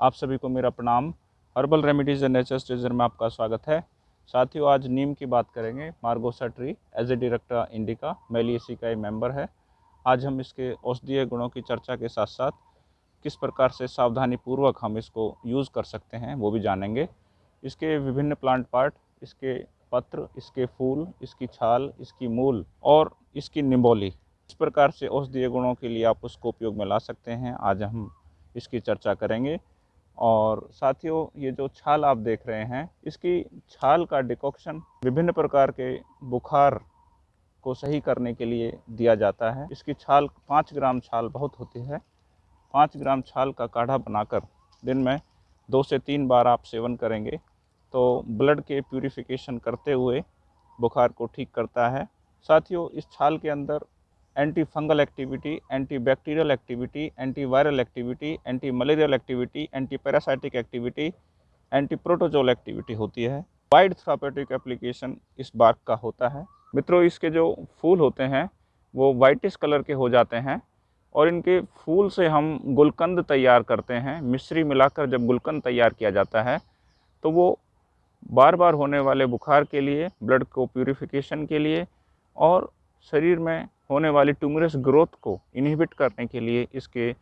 आप सभी को मेरा प्रणाम। Herbal remedies and nature's treasure में आपका स्वागत है। साथियों, आज नीम की बात करेंगे, मार्गोसा ट्री एज ए डायरेक्टर इंडिका मैली इसी का मेंबर है। आज हम इसके औषधीय गुणों की चर्चा के साथ साथ किस प्रकार से सावधानी पूर्वक हम इसको यूज़ कर सकते हैं, वो भी जानेंगे। इसके विभिन्न प्लांट पार्ट इसके पत्र, इसके फूल, इसकी छाल, इसकी मूल और इसकी निम्बोली। इस प्रकार से औषधीय गुणों के लिए आप उसको उपयोग में ला सकते हैं। आज हम इसकी चर्चा करेंगे। और साथियों, ये जो छाल आप देख रहे हैं, इसकी छाल का डिकॉक्शन विभिन्न प्रकार के बुखार को सही करने के लिए दिया जाता है। इसकी छाल, पाँच ग्राम छाल बहुत होती है। पाँच ग्राम छाल का काढ़ा बनाकर दिन में दो से तीन बार आप सेवन करेंगे तो ब्लड के प्यूरिफिकेशन करते हुए बुखार को ठीक करता है। साथियों, इस छाल के अंदर anti fungal activity anti bacterial activity anti viral activity anti malarial activity anti parasitic activity anti protozoal activity होती है। वाइड थ्रापेटिक एप्लीकेशन इस बार्क का होता है। मित्रों, इसके जो फूल होते हैं, वो वाइटिस कलर के हो जाते हैं और इनके फूल से हम गुलकंद तैयार करते हैं। मिश्री मिलाकर जब गुलकंद तैयार किया जाता है तो वो बार बार होने वाले बुखार के लिए, ब्लड को प्यूरिफिकेशन के लिए और शरीर में होने वाली ट्यूमरस ग्रोथ को इनहिबिट करने के लिए इसके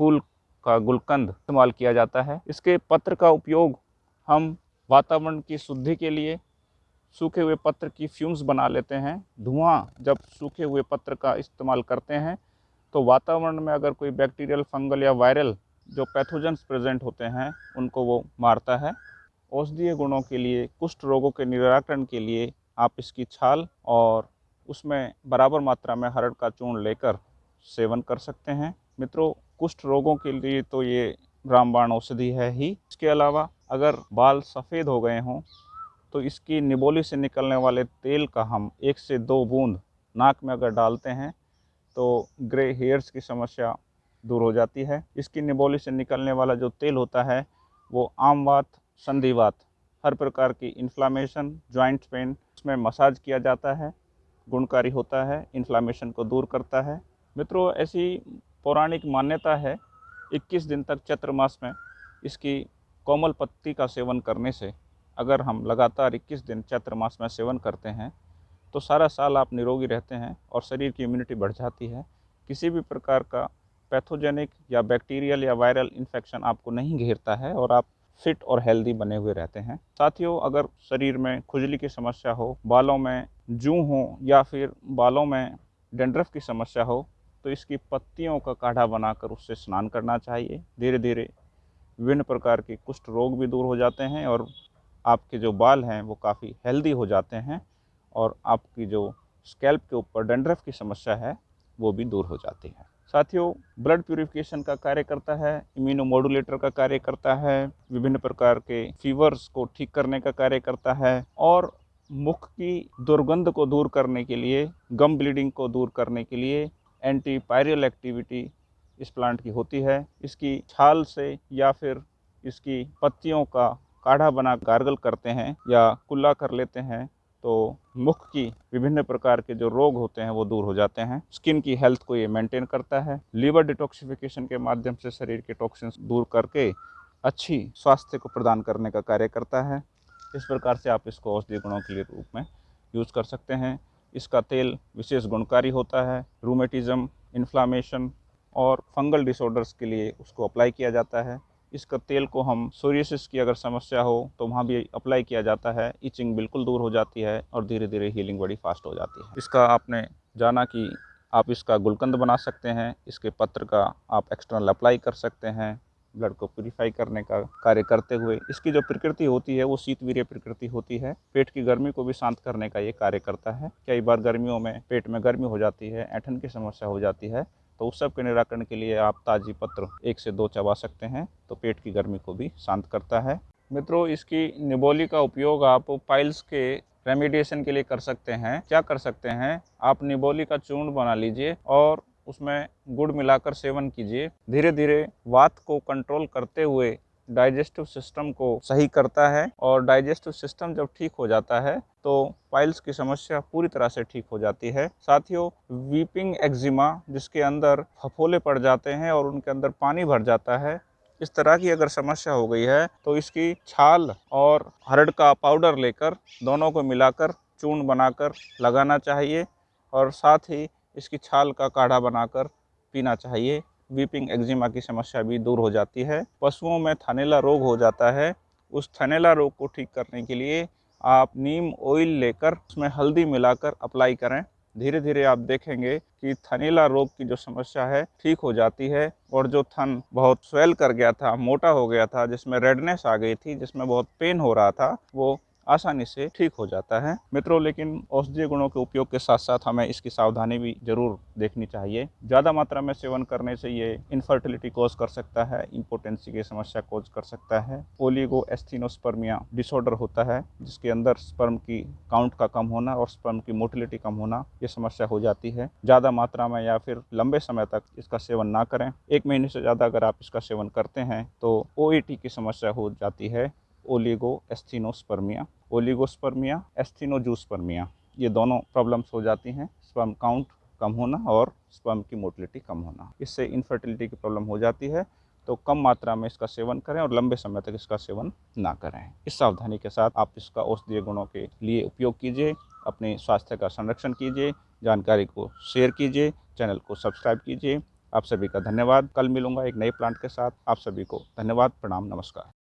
फूल का गुलकंद इस्तेमाल किया जाता है। इसके पत्र का उपयोग हम वातावरण की शुद्धि के लिए सूखे हुए पत्र की फ्यूम्स बना लेते हैं। धुआँ जब सूखे हुए पत्र का इस्तेमाल करते हैं तो वातावरण में अगर कोई बैक्टीरियल फंगल या वायरल जो पैथोजेंस प्रेजेंट होते हैं, उनको वो मारता है। औषधीय गुणों के लिए, कुष्ठ रोगों के निराकरण के लिए आप इसकी छाल और उसमें बराबर मात्रा में हरड़ का चूर्ण लेकर सेवन कर सकते हैं। मित्रों, कुष्ठ रोगों के लिए तो ये रामबाण औषधि है ही। इसके अलावा अगर बाल सफ़ेद हो गए हों तो इसकी निबोली से निकलने वाले तेल का हम एक से दो बूंद नाक में अगर डालते हैं तो ग्रे हेयर्स की समस्या दूर हो जाती है। इसकी निबोली से निकलने वाला जो तेल होता है, वो आमवात, संधिवात, हर प्रकार की इन्फ्लामेशन जॉइंट पेन उसमें मसाज किया जाता है। गुणकारी होता है इन्फ्लामेशन को दूर करता है। मित्रों, ऐसी पौराणिक मान्यता है 21 दिन तक चैत्र मास में इसकी कोमल पत्ती का सेवन करने से अगर हम लगातार 21 दिन चैत्र मास में सेवन करते हैं तो सारा साल आप निरोगी रहते हैं और शरीर की इम्यूनिटी बढ़ जाती है। किसी भी प्रकार का पैथोजेनिक या बैक्टीरियल या वायरल इन्फेक्शन आपको नहीं घेरता है और आप फिट और हेल्दी बने हुए रहते हैं। साथियों, अगर शरीर में खुजली की समस्या हो, बालों में जू हो या फिर बालों में डेंड्रफ की समस्या हो तो इसकी पत्तियों का काढ़ा बनाकर उससे स्नान करना चाहिए। धीरे धीरे विभिन्न प्रकार के कुष्ठ रोग भी दूर हो जाते हैं और आपके जो बाल हैं वो काफ़ी हेल्दी हो जाते हैं और आपकी जो स्कैल्प के ऊपर डेंड्रफ की समस्या है, वो भी दूर हो जाती है। साथियों, ब्लड प्यूरिफिकेशन का कार्य करता है, इम्यूनोमोडुलेटर का कार्य करता है, विभिन्न प्रकार के फीवर्स को ठीक करने का कार्य करता है और मुख की दुर्गंध को दूर करने के लिए गम ब्लीडिंग को दूर करने के लिए एंटी पायरियल एक्टिविटी इस प्लांट की होती है। इसकी छाल से या फिर इसकी पत्तियों का काढ़ा बना गार्गल करते हैं या कुल्ला कर लेते हैं तो मुख की विभिन्न प्रकार के जो रोग होते हैं वो दूर हो जाते हैं। स्किन की हेल्थ को ये मेंटेन करता है। लीवर डिटॉक्सिफिकेशन के माध्यम से शरीर के टॉक्सिन्स दूर करके अच्छी स्वास्थ्य को प्रदान करने का कार्य करता है। इस प्रकार से आप इसको औषधि गुणों के लिए रूप में यूज़ कर सकते हैं? इसका तेल विशेष गुणकारी होता है रूमेटिज़म इन्फ्लामेशन और फंगल डिसऑर्डर्स के लिए उसको अप्लाई किया जाता है। इसका तेल को हम सोरियसिस की अगर समस्या हो तो वहाँ भी अप्लाई किया जाता है। इचिंग बिल्कुल दूर हो जाती है और धीरे धीरे हीलिंग बड़ी फास्ट हो जाती है। इसका आपने जाना कि आप इसका गुलकंद बना सकते हैं, इसके पत्र का आप एक्सटर्नल अप्लाई कर सकते हैं। ब्लड को प्योरीफाई करने का कार्य करते हुए, इसकी जो प्रकृति होती है, वो शीतवीर्य प्रकृति होती है। पेट की गर्मी को भी शांत करने का ये कार्य करता है। कई बार गर्मियों में पेट में गर्मी हो जाती है, ऐठन की समस्या हो जाती है तो उस सब के निराकरण के लिए आप ताज़ी पत्र एक से दो चबा सकते हैं तो पेट की गर्मी को भी शांत करता है। मित्रों, इसकी निबोली का उपयोग आप पाइल्स के रेमिडिएशन के लिए कर सकते हैं। क्या कर सकते हैं? आप निबोली का चूर्ण बना लीजिए और उसमें गुड़ मिलाकर सेवन कीजिए। धीरे धीरे वात को कंट्रोल करते हुए डाइजेस्टिव सिस्टम को सही करता है और डाइजेस्टिव सिस्टम जब ठीक हो जाता है तो पाइल्स की समस्या पूरी तरह से ठीक हो जाती है। साथियों वीपिंग एक्जिमा जिसके अंदर फफोले पड़ जाते हैं और उनके अंदर पानी भर जाता है, इस तरह की अगर समस्या हो गई है तो इसकी छाल और हरड़ का पाउडर लेकर दोनों को मिलाकर चूर्ण बनाकर लगाना चाहिए और साथ ही इसकी छाल का काढ़ा बनाकर पीना चाहिए। वीपिंग एक्जिमा की समस्या भी दूर हो जाती है। पशुओं में थनेला रोग हो जाता है। उस थनेला रोग को ठीक करने के लिए आप नीम ऑयल लेकर उसमें हल्दी मिलाकर अप्लाई करें। धीरे धीरे आप देखेंगे कि थनीला रोग की जो समस्या है, ठीक हो जाती है और जो थन बहुत स्वेल कर गया था, मोटा हो गया था, जिसमें रेडनेस आ गई थी, जिसमें बहुत पेन हो रहा था, वो आसानी से ठीक हो जाता है। मित्रों, लेकिन औषधीय गुणों के उपयोग के साथ साथ हमें इसकी सावधानी भी ज़रूर देखनी चाहिए। ज़्यादा मात्रा में सेवन करने से ये इनफर्टिलिटी कोज कर सकता है इम्पोर्टेंसी की समस्या कोज कर सकता है। ओलिगो एस्थीनोस्पर्मिया डिसऑर्डर होता है, जिसके अंदर स्पर्म की काउंट का कम होना और स्पर्म की मोटिलिटी कम होना, ये समस्या हो जाती है। ज़्यादा मात्रा में या फिर लंबे समय तक इसका सेवन ना करें। एक महीने से ज़्यादा अगर आप इसका सेवन करते हैं तो ओ की समस्या हो जाती है। ओलिगो एस्थीनोस्पर्मिया ओलिगोस्पर्मिया एस्थीनोजूस्पर्मिया ये दोनों प्रॉब्लम्स हो जाती हैं स्पर्म काउंट कम होना और स्पर्म की मोटिलिटी कम होना। इससे इनफर्टिलिटी की प्रॉब्लम हो जाती है तो कम मात्रा में इसका सेवन करें और लंबे समय तक इसका सेवन ना करें। इस सावधानी के साथ आप इसका औषधीय गुणों के लिए उपयोग कीजिए, अपने स्वास्थ्य का संरक्षण कीजिए, जानकारी को शेयर कीजिए चैनल को सब्सक्राइब कीजिए। आप सभी का धन्यवाद। कल मिलूँगा एक नए प्लांट के साथ। आप सभी को धन्यवाद। प्रणाम। नमस्कार।